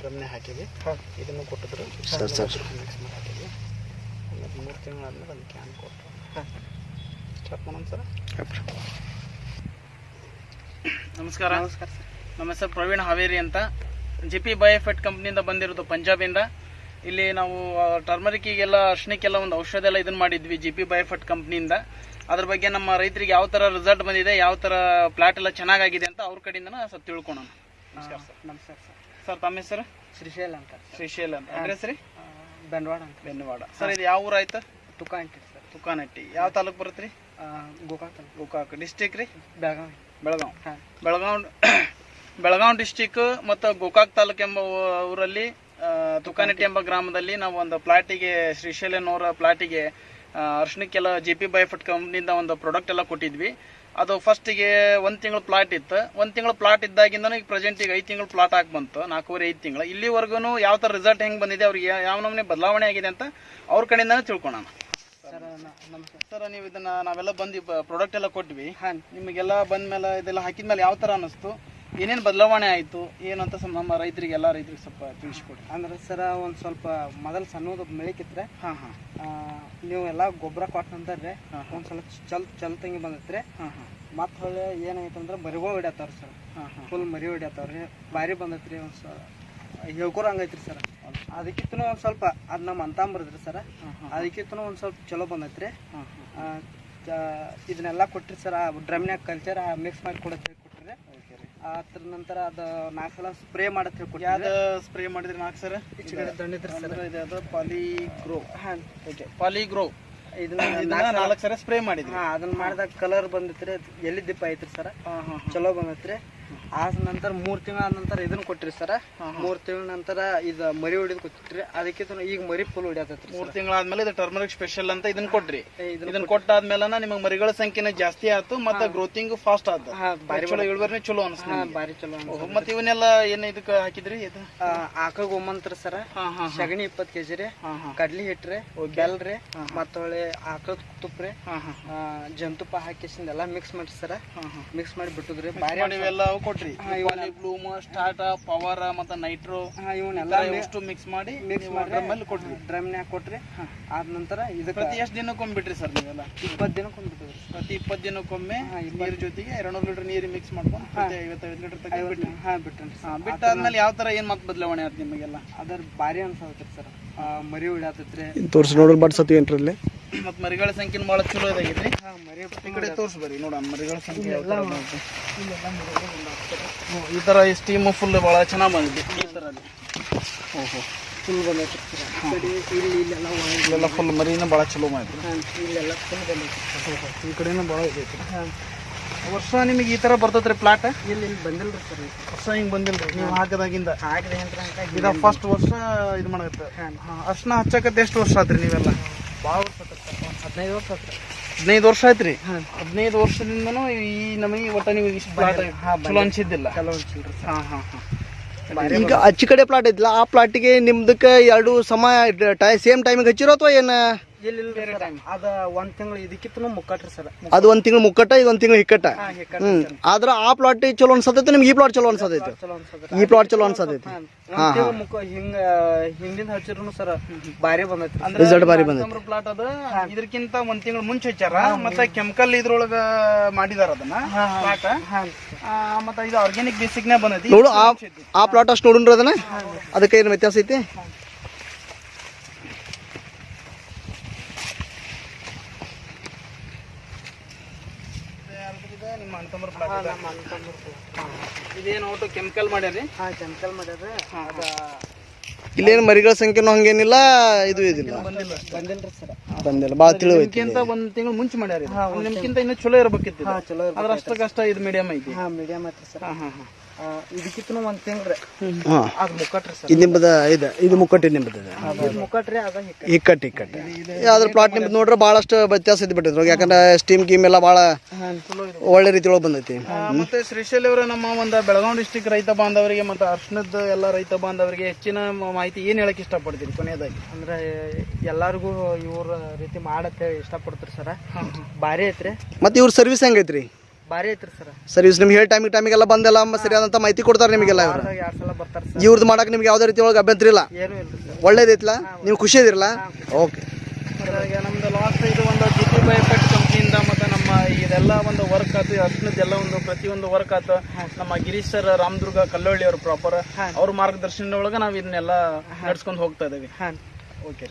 ಡ್ರಮ್ನೆ ಹಾಕಿದ್ವಿ. ಹಾಂ. ಇದನ್ನು ಕೊಟ್ಟಿದ್ರು. Sir, sir. ಮಿಕ್ಸ್ ಮಾಡಿ ಹಾಕಿದ್ವಿ ಆಮೇಲೆ ಮೂರು ತಿಂಗಳಾದ್ಮೇಲೆ ಅದಕ್ಕೆ ಕ್ಯಾನ್ ಕೊಟ್ಟರು ಹಾಂ. ಸ್ಟಾರ್ಟ್ ಮಾಡೋಣ ಸರ್ ನಮಸ್ಕಾರ. ನಮಸ್ಕಾರ ಸರ್. ನಮ್ಮ ಹೆಸರು ಪ್ರವೀಣ್ ಹಾವೇರಿ ಅಂತ. ಜಿ ಪಿ ಬಯೋಫೆಟ್ ಕಂಪ್ನಿಯಿಂದ ಬಂದಿರೋದು ಪಂಜಾಬಿಂದ. ಇಲ್ಲಿ ನಾವು ಟರ್ಮರಿಕಿಗೆಲ್ಲ ಅರ್ಶನಿಕೆಲ್ಲ ಒಂದು ಔಷಧ ಎಲ್ಲ ಇದನ್ನ ಮಾಡಿದ್ವಿ ಜಿ ಪಿ ಬಯೋಫೆಟ್ ಕಂಪ್ನಿಯಿಂದ. ಅದ್ರ ಬಗ್ಗೆ ನಮ್ಮ ರೈತರಿಗೆ ಯಾವ ಥರ ರಿಸಲ್ಟ್ ಬಂದಿದೆ ಯಾವ ಥರ ಪ್ಲಾಟ್ ಎಲ್ಲ ಚೆನ್ನಾಗಾಗಿದೆ ಅಂತ ಅವ್ರ ಕಡೆಯಿಂದ ಸ್ವಲ್ಪ ತಿಳ್ಕೊಳೋಣ. ನಮಸ್ಕಾರ ಸರ್. ನಮಸ್ಕಾರ ಸರ್. ಸರ್ ತಮ್ಮ ಹೆಸರು? ಶ್ರೀಶೈಲ್ ಅಂತ. ಶ್ರೀಶೈಲ್ ಅಂತ. ಅಡ್ರೆಸ್ ರೀ ಬೆನ್ವಾಡ ಅಂತ. ಬೆನ್ವಾಡ. ಸರ್ ಇದು ಯಾವ ಊರು ಆಯ್ತು? ತುಕಾಂಟಿ ಸರ್. ತುಕಾನಟ್ಟಿ ಯಾವ ತಾಲೂಕು ಬರುತ್ತೆ ರೀ? ಗೋಕಾಕ್ ಗೋಕಾಕ್. ಡಿಸ್ಟಿಕ್ ರೀ? ಬೆಳಗಾವಿ. ಬೆಳಗಾವ್. ಬೆಳಗಾವ್ ಬೆಳಗಾವ್ ಡಿಸ್ಟಿಕ್ ಮತ್ತು ಗೋಕಾಕ್ ತಾಲೂಕ್ ಎಂಬ ಊರಲ್ಲಿ ತುಕಾನಟ್ಟಿ ಎಂಬ ಗ್ರಾಮದಲ್ಲಿ ನಾವು ಒಂದು ಪ್ಲಾಟಿಗೆ ಶ್ರೀಶೈಲನವರ ಪ್ಲಾಟಿಗೆ ಅರ್ಶನಕ್ಕೆಲ್ಲ ಜಿ ಪಿ ಬಯೋಫಿಟ್ ಕಂಪ್ನಿಯಿಂದ ಒಂದು ಪ್ರಾಡಕ್ಟ್ ಎಲ್ಲ ಕೊಟ್ಟಿದ್ವಿ. ಅದು ಫಸ್ಟಿಗೆ ಒಂದು ತಿಂಗಳು ಪ್ಲಾಟ್ ಇತ್ತು. ಒಂದು ತಿಂಗಳು ಪ್ಲಾಟ್ ಇದ್ದಾಗಿಂದ ಈಗ ಪ್ರೆಸೆಂಟ್ ಈಗ ಐದು ತಿಂಗಳು ಪ್ಲಾಟ್ ಆಗಿ ಬಂತು. ನಾಲ್ಕೂವರೆ ಐದು ತಿಂಗಳು. ಇಲ್ಲಿವರೆಗೂ ಯಾವ ಥರ ರಿಸಲ್ಟ್ ಹೆಂಗೆ ಬಂದಿದೆ ಅವ್ರಿಗೆ ಯಾವ ನಮೂನೆ ಬದಲಾವಣೆ ಆಗಿದೆ ಅಂತ ಅವ್ರ ಕಡೆಯಿಂದನೇ ತಿಳ್ಕೊಳೋಣ. ಸರ್ ನ- ನಮಸ್ಕಾರ ಸರ್ ನೀವು ಇದನ್ನ ನಾವೆಲ್ಲ ಬಂದು ಪ್ರಾಡಕ್ಟ್ ಎಲ್ಲ ಕೊಟ್ವಿ. ಹಾಂ ನಿಮಗೆಲ್ಲ ಬಂದ್ಮೇಲೆ ಇದೆಲ್ಲ ಹಾಕಿದ್ಮೇಲೆ ಯಾವ ಥರ ಅನ್ನಿಸ್ತು? ಏನೇನು ಬದಲಾವಣೆ ಆಯಿತು ಏನಂತ ಸ್ವಲ್ಪ ನಮ್ಮ ರೈತರಿಗೆ ಎಲ್ಲ ರೈತರಿಗೆ ಸ್ವಲ್ಪ ತಿಳಿಸ್ಕೊಡಿ. ಅಂದ್ರೆ ಸರ ಒಂದು ಸ್ವಲ್ಪ ಮೊದಲು ಸಣ್ಣದು ಮೆಳಿಕಿತ್ರೆ ಹಾಂ ಹಾಂ. ನೀವು ಎಲ್ಲ ಗೊಬ್ಬರ ಕೊಟ್ಟಂತಾರೆ. ಒಂದು ಸ್ವಲ್ಪ ಚಲ್ ಚಲ್ತಂಗಿ ಬಂದೈತ್ರಿ ಹಾಂ ಹಾಂ. ಮತ್ತೆ ಅಂದ್ರೆ ಮರಿಗಳು ಹೊಡ್ಯಾತಾವ್ರಿ ಸರ್. ಹಾಂ ಹಾಂ. ಫುಲ್ ಮರಿ ಹೊಡ್ಯಾತಾವ್ರಿ ಭಾರಿ ಬಂದೈತ್ರಿ ಒಂದು ಸ ಹೇಳ್ಕೊರ ಹಂಗೈತ್ರಿ ಸರ್. ಅದಕ್ಕಿಂತ ಒಂದು ಸ್ವಲ್ಪ ಅದು ನಮ್ಮ ಅಂತಾಂಬರದ್ರಿ ಸರ್. ಹಾಂ ಹಾಂ ಅದಕ್ಕಿಂತ ಒಂದು ಸ್ವಲ್ಪ ಚಲೋ ಬಂದೈತ್ರಿ. ಇದನ್ನೆಲ್ಲ ಕೊಟ್ಟಿರಿ ಸರ್ ಆ ಡ್ರಮ್ನ್ಯಾಗ ಕಲ್ಚರ್ ಮಿಕ್ಸ್ ಮಾಡಿ ಕೊಡತ್ತೆ ಹೇಳಿ ಕೊಟ್ರಿ. ಓಕೆ ರೀ ಅದ್ರ ನಂತರ ಅದು ನಾಲ್ಕು ಸಲ ಸ್ಪ್ರೇ ಮಾಡತ್ ಹೇಳಿ ಕೊಟ್ರಿ ಯಾವ್ದು ಸ್ಪ್ರೇ ಮಾಡಿದ್ರಿ ನಾಲ್ಕು ಸರ್ ಇದು ಅದು ಪಾಲಿಗ್ರೋ ಹಾಂ. ಓಕೆ ಪಾಲಿಗ್ರೋ ಇದನ್ನ ನಾಲ್ಕು ಸರ ಸ್ಪ್ರೇ ಮಾಡಿದ್ರಿ. ಹಾಂ ಅದನ್ನ ಮಾಡಿದಾಗ ಕಲರ್ ಬಂದಿತ್ರಿ ಎಲ್ಲಿ ದಿಪ್ಪ ಐತ್ರಿ ಸರ್? ಚಲೋ ಬಂದೈತ್ರಿ. ಆ ನಂತರ ಮೂರು ತಿಂಗಳ ನಂತರ ಇದನ್ನ ಕೊಟ್ರಿ ಸರ್. ಮೂರ್ ತಿಂಗಳ ನಂತರ ಇದು ಮರಿ ಹೊಡಿದ್ ಕೊಟ್ಟಿರಿ ಅದಕ್ಕೆ ಈಗ ಮರಿ ಫುಲ್ ಹೊಡಿಯತೈತ್ರಿ ಮೂರು ತಿಂಗಳಾದ್ಮೇಲೆ ಇದು ಟರ್ಮರಿಕ್ ಸ್ಪೆಷಲ್ ಅಂತ ಇದನ್ನ ಕೊಟ್ರಿ. ಇದನ್ನ ಕೊಟ್ಟಾದ್ಮೇಲೆ ನಿಮಗೆ ಮರಿಗಳ ಸಂಖ್ಯೆನ ಜಾಸ್ತಿ ಆಯ್ತು ಮತ್ತೆ ಗ್ರೋತಿಂಗ್ ಫಾಸ್ಟ್ ಆಯ್ತು ಬಾರಿ ಚಲೋ ಇಳುವರಿನೇ ಚಲೋ ಅನಿಸ್ತು ಬಾರಿ ಚಲೋ ಮತ್ತೆ ಇವನ್ನೆಲ್ಲ ಏನ್ ಇದಕ್ಕೆ ಹಾಕಿದ್ರಿ ಇದು? ಆಕ ಗೋಮಂತ್ರ ಸರ. ಇಪ್ಪತ್ ಸಗಣಿ ಇಪ್ಪತ್ತು ಕೆಜಿ ರೀ. ಕಡ್ಲಿ ಹಿಟ್ರಿ ಬೆಲ್ ರೀ ಹೊಳೆ ಆಕಳ ತುಪ್ಪ ರೀ. ಹಾ ಹಾ ಆ, ಜೇನುತುಪ್ಪ ಹಾಕಿಸಿಂದ ಎಲ್ಲ ಮಿಕ್ಸ್ ಮಾಡಿ ಸರ. ಮಿಕ್ಸ್ ಮಾಡಿ ಬಿಟ್ಟದ್ರಿ. ಬಾರಿ ಇವೆಲ್ಲ ಅವು ಕೊಟ್ರಿ ಬ್ಲೂಮ್ ಸ್ಟಾರ್ಟ್ ಪವರ್ ಮತ್ತೆ ನೈಟ್ರೋ ಹಾಂ ಇವನ್ನೆಲ್ಲ ಎಷ್ಟು ಮಿಕ್ಸ್ ಮಾಡಿ ಮಿಕ್ಸ್ ಮಾಡಿ ಮೇಲೆ ಕೊಟ್ರಿ. ಡ್ರಮ್ನ್ಯಾಗ ಕೊಟ್ರಿ ಆದ ನಂತರ ಇದಕ್ಕೆ ಪ್ರತಿ ಎಷ್ಟು ದಿನಕ್ಕೊಮ್ಮೆ ಬಿಡ್ರಿ ಸರ್ ನೀವೆಲ್ಲ? ಇಪ್ಪತ್ತು ದಿನಕ್ಕೆ ಒಂದು ಬಿಟ್ಟಿದ್ರಿ ಪ್ರತಿ ಇಪ್ಪತ್ತು ದಿನಕ್ಕೊಮ್ಮೆ ಒಮ್ಮೆ ನೀರ್ ಜೊತೆಗೆ ಎರಡ್ನೂರು ಲೀಟರ್ ನೀರು ಮಿಕ್ಸ್ ಮಾಡ್ಕೊಂಡು ಐವತ್ತೈದು ಲೀಟರ್ ತಗೊಂಡು ಬಿಟ್ರಿ. ಹಾಂ ಬಿಟ್ರಿ ಹಾ ಬಿಟ್ಟಾದ್ಮೇಲೆ ಯಾವ ತರ ಏನ್ ಮತ್ತೆ ಬದಲಾವಣೆ ಆಯ್ತು ನಿಮಗೆಲ್ಲ? ಅದರ ಭಾರಿ ಅನ್ಸತ್ರಿ ಸರ್. ಮರಿ ಹೊಡ್ಯಾತೈತ್ರಿ ತೋರಿಸಿ ನೋಡ್ರಿ ಬಡ್ಸತ್ತೀವಿ ಏನ್ರಲ್ಲಿ ಮತ್ ಮರಿಗಳ ಸಂಖ್ಯೆ ಭಾಳ ಚಲೋ ಇದಾಗೈತ್ರಿ. ಹಾಂ ಮರಿ ಈ ಕಡೆ ತೋರಿಸ್ಬರಿ ನೋಡೋಣ ಮರಿಗಳ ಸಂಖ್ಯೆ ಈ ಥರ ಬಂದೈತೆ. ಈ ಸ್ಟೀಮ್ ಫುಲ್ ಬಹಳ ಚೆನ್ನಾಗಿ ಬಂದಿದೆ. ಈ ತರ ಓಹೋ. ಫುಲ್ ಕಡೆ ಇಲ್ಲಿ ಇಲ್ಲೆಲ್ಲ ಇಲ್ಲೆಲ್ಲ ಫುಲ್ ಮರಿನ ಭಾಳ ಚಲೋ ಮಾಡಿದ್ರು ಇಲ್ಲೆಲ್ಲ ಫುಲ್ ಬಂದೈತಿ. ಈ ಕಡೆನೂ ಭಾಳ ಇದೈತಿ. ವರ್ಷ ನಿಮಗೆ ಈ ತರ ಬರ್ತೈತ್ರಿ ಪ್ಲಾಟ್ ಇಲ್ಲಿ ಇಲ್ಲಿ ಬಂದಿಲ್ರಿ ಸರ್ ವರ್ಷ ಬಂದಿಲ್ಲ ಬಂದಿಲ್ರಿ ನೀವು ಹಾಕದಾಗಿಂದ? ಹಾಕಿದೆ ಫಸ್ಟ್ ವರ್ಷ ಇದು ಮಾಡತ್ತೆ ಹಾಂ. ಅರ್ಶನ ಹಚ್ಚಕತ್ತೆ ಎಷ್ಟು ವರ್ಷ ಆತ್ರಿ ನೀವೆಲ್ಲ? ಭಾಳ ವರ್ಷ ಹದಿನೈದು ವರ್ಷ ಆತ್ರಿ. ಹದಿನೈದು ವರ್ಷ ಆಯ್ತ್ರಿ? ಹಾಂ. ಹದಿನೈದು ವರ್ಷದಿಂದನೂ ಈ ನಮಗೆ ಒಟ್ಟ ನೀವು ಇಷ್ಟು ಪ್ಲಾಟ್ ಚಲೋ ಅನ್ಸಿದ್ದಿಲ್ಲ. ಚಲೋ ಅನ್ಸಿಲ್ರಿ ಸರ್. ಹಾ ಹಾ ಹಾ. ಈಗ ಅಚ್ಚಿ ಕಡೆ ಪ್ಲಾಟ್ ಐತಿಲ್ಲ ಆ ಪ್ಲಾಟಿಗೆ ನಿಮ್ದಕ್ಕೆ ಎರಡು ಸಮ ಟೈ ಸೇಮ್ ಟೈಮಿಗೆ ಹಚ್ಚಿರೋ ಅಥವಾ ಏನು? ಅದ ಒಂದ್ ತಿಂಗಳು ಇದಕ್ಕಿಂತ ಮುಕ್ಕಟ್ರಿ ಸರ್. ಅದು ಒಂದು ತಿಂಗಳು ಮುಕ್ಕಟ್ಟ ಇದು ಒಂದು ತಿಂಗಳು ಹಿಕ್ಕಟ್ಟ. ಹ್ಮ್. ಆದ್ರ ಆ ಪ್ಲಾಟ್ ಚಲೋ ಅನ್ಸತೈತಿ ನಿಮ್ಗೆ ಈ ಪ್ಲಾಟ್ ಚಲೋ ಅನ್ಸತೈತಿ. ಈ ಪ್ಲಾಟ್ ಚಲೋ ಅನ್ಸತೈತಿ. ಹಾಂ ಒಂದ್ ತಿಂಗಳು ಮುಕ್ಕ ಹಿಂಗ ಹಿಂದಿನ ಹಚ್ಚಿದ್ರು ಸರ್ ಬಾರಿ ಅಂದ್ರೆ ರಿಸಲ್ಟ್ ಬಾರಿ ಬಂದೈತಿ. ಪ್ಲಾಟ್ ಅದ ಇದಕ್ಕಿಂತ ಒಂದ್ ತಿಂಗಳು ಮುಂಚೆ ಹಚ್ಚಾರ ಮತ್ತೆ ಕೆಮಿಕಲ್ ಇದ್ರೊಳಗ ಮಾಡಿದಾರ ಅದನ್ನ ಪ್ಲಾಟ್ ಹಾಂ. ಮತ್ತೆ ಇದು ಆರ್ಗ್ಯಾನಿಕ್ ಬೇಸಿಕ್ ನೇ ಬಂದೈತಿ. ನೋಡು ಆ ಆ ಪ್ಲಾಟ್ ಅಷ್ಟು ನೋಡ್ರಿ ಅದನ್ನ? ಅದಕ್ಕೆ ಏನು ವ್ಯತ್ಯಾಸ ಐತಿ? ನಿಮ್ಮ ಅಣ್ತಂಬ್ರ ಪ್ಲಾಟ್ ಇದೇನು ಒಟ್ಟು ಕೆಮಿಕಲ್ ಮಾಡ್ಯಾರಿ ಹಾಂ ಕೆಮಿಕಲ್ ಮಾಡ್ಯಾರ ಅದ ಇಲ್ಲೇನು ಮರಿಗಳ ಸಂಖ್ಯೆನೂ ಹಂಗೇನಿಲ್ಲ ಇದು ಇದಿಲ್ಲ. ಬಂದಿಲ್ಲ. ಬಾ ಸರ್. ಬಂದಿಲ್ಲ. ಭಾಳ ತಿಳಿವೈತಿ ನಿಮ್ಗಿಂತ ಒಂದ್ ತಿಂಗಳು ಮುಂಚೆ ಮಾಡ್ಯಾರ ಇದು. ನಿಮ್ಗಿಂತ ಇನ್ನೂ ಚಲೋ ಇರ್ಬೇಕಿತ್ತು ಹಾಂ ಚಲೋ ಅದ್ರ ಅಷ್ಟಕ್ಕಷ್ಟ ಇದು ಮೀಡಿಯಂ ಐತಿ. ಹಾಂ ಮೀಡಿಯಮ್ ಐತಿ ಸರ್. ಹಾ ಹಾ ಹಾ. ಇದಕ್ಕಿಂತನೂ ಒಂದ್ ತಿಂಗ್ರಿ ಅದು ಮುಕ್ಕಟ್ರಿ ಸರ್. ಇದು ನಿಮ್ಮದ ಇದು ಇದು ಮುಕ್ಕಟ್ಟಿ ನಿಮ್ಮದು ಇದು ಮುಕ್ಕಟ್ರಿ ಅದ ಹಿಕ್ಕ ಇಕ್ಕಟ್ಟು ಇಕ್ಕಟ್ಟು ಅದ್ರ ಪ್ಲಾಟ್ ನಿಮ್ದು ನೋಡ್ರೆ ಭಾಳಷ್ಟು ವ್ಯತ್ಯಾಸ ಇದ್ ಬಿಟ್ಟಿದ್ರು. ಯಾಕಂದ್ರೆ ಸ್ಟೀಮ್ ಗೀಮ್ ಎಲ್ಲ ಭಾಳ ಒಳ್ಳೆ ರೀತಿ ಒಳಗೆ ಬಂದೈತಿ ಮತ್ತೆ ಶ್ರೀಶೈಲಿ ಅವರು ನಮ್ಮ ಒಂದು ಬೆಳಗಾವಿ ಡಿಸ್ಟಿಕ್ ರೈತ ಬಾಂಧವರಿಗೆ ಮತ್ತೆ ಅರ್ಶನದ ಎಲ್ಲ ರೈತ ಬಾಂಧವರಿಗೆ ಹೆಚ್ಚಿನ ಮಾಹಿತಿ ಏನು ಹೇಳಕ್ ಇಷ್ಟಪಡ್ತೀನಿ ಕೊನೆಯದಾಗಿ? ಅಂದ್ರೆ ಎಲ್ಲಾರ್ಗೂ ಇವ್ರ ರೀತಿ ಮಾಡತ್ತೆ ಇಷ್ಟಪಡ್ತೀರಿ ಸರ? ಬಾರಿ ಐತ್ರಿ. ಮತ್ತೆ ಇವ್ರ ಸರ್ವಿಸ್ ಹೆಂಗೈತ್ರಿ? ಭಾರಿ ಐತ್ರಿ ಸರ್. ಸರ್ವಿಸ್ ನಿಮ್ಗೆ ಹೇಳಿ ಟೈಮಿಗೆ ಟೈಮಿಗೆಲ್ಲ ಬಂದೆಲ್ಲ ಸರಿಯಾದಂತ ಮಾಹಿತಿ ಕೊಡ್ತಾರೆ ನಿಮಗೆಲ್ಲ ಇವರು. ಎರಡು ಸಲ ಬರ್ತಾರೆ ಸರ್? ಇವ್ರದ್ದು ಮಾಡಕ್ಕೆ ನಿಮ್ಗೆ ಯಾವುದೇ ರೀತಿ ಒಳಗೆ ಅಭ್ಯಂತರ ಇಲ್ಲ. ಏನೂ ಇಲ್ಲ ಸರ್. ಒಳ್ಳೇದೈತಿಲ್ಲ ನೀವು ಖುಷಿ ಇದಿರಲ್ಲ ಓಕೆ. ಅದ್ರಾಗೆ ನಮ್ದು ಲಾಸ್ಟ್ ಇದು ಒಂದು ಜಿ ಕಂಪ್ನಿಯಿಂದ ಮತ್ತು ನಮ್ಮ ಇದೆಲ್ಲ ಒಂದು ವರ್ಕ್ ಆಯ್ತು ಅರ್ಶನದ್ದೆಲ್ಲ ಒಂದು ಪ್ರತಿಯೊಂದು ವರ್ಕ್ ಆಯ್ತು ನಮ್ಮ ಗಿರೀಶ್ ಸರ್ ರಾಮದುರ್ಗ ಕಲ್ಲೊಳ್ಳಿ ಅವರು ಪ್ರಾಪರ್ ಅವ್ರ ಮಾರ್ಗದರ್ಶನದ ಒಳಗೆ ನಾವು ಇದನ್ನೆಲ್ಲ ನಡ್ಸ್ಕೊಂಡು ಹೋಗ್ತಾ ಇದ್ದೀವಿ. ಓಕೆ